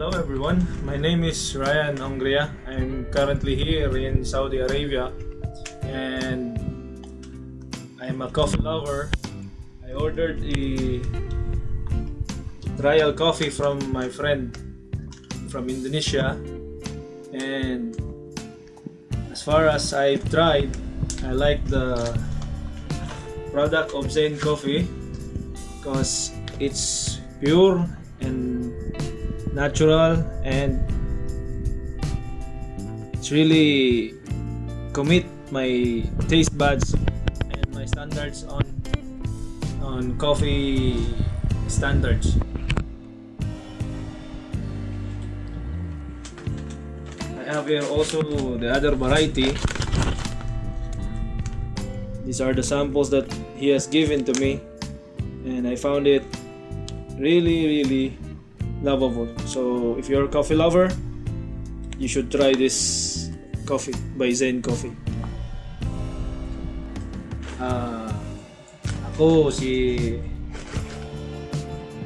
Hello everyone, my name is Ryan Hongria. I'm currently here in Saudi Arabia and I'm a coffee lover. I ordered a trial coffee from my friend from Indonesia and as far as I've tried, I like the product of Zen Coffee because it's pure and natural and it's really commit my taste buds and my standards on on coffee standards. I have here also the other variety. These are the samples that he has given to me and I found it really really lovable. So if you're a coffee lover you should try this coffee by Zen Coffee. Ah, ako si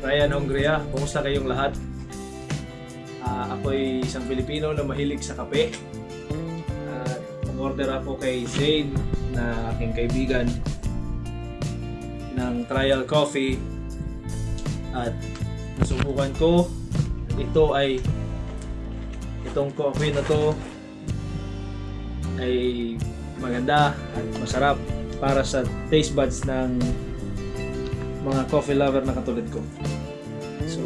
Ryan Hongria. Kumusta kayong lahat? Ah, ako ay isang Pilipino na mahilig sa kape. At order ako kay Zane na aking kaibigan ng trial coffee. At nasubukan ko. Ito ay itong coffee na to ay maganda at masarap para sa taste buds ng mga coffee lover na katulad ko. So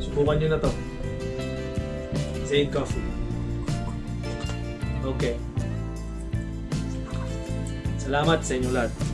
subukan nyo na to. Zane Coffee. Okay. Salamat sa inyo lahat